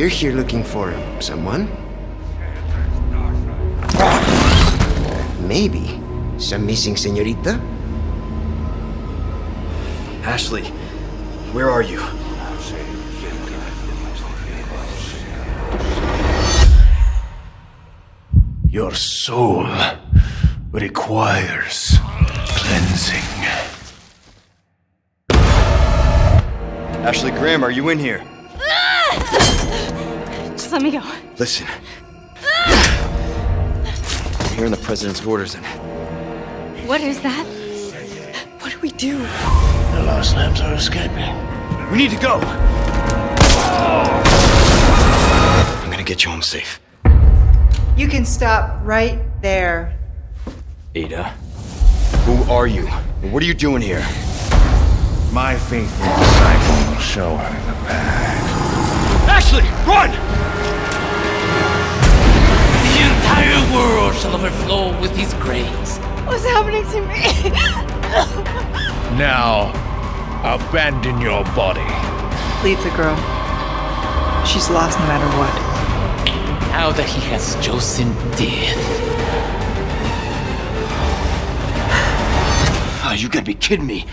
You're here looking for someone? Maybe. Some missing senorita? Ashley, where are you? Your soul requires cleansing. Ashley Graham, are you in here? Ah! Just let me go. Listen. I'm hearing the president's orders and What is that? What do we do? The Lost Lambs are escaping. we need to go. I'm gonna get you home safe. You can stop right there. Ada, who are you? What are you doing here? My faithful disciple will show her the path. Ashley, run! Overflow with his grace. What's happening to me? Now, abandon your body. Leave the girl. She's lost no matter what. Now that he has chosen death. Oh, you gotta be kidding me.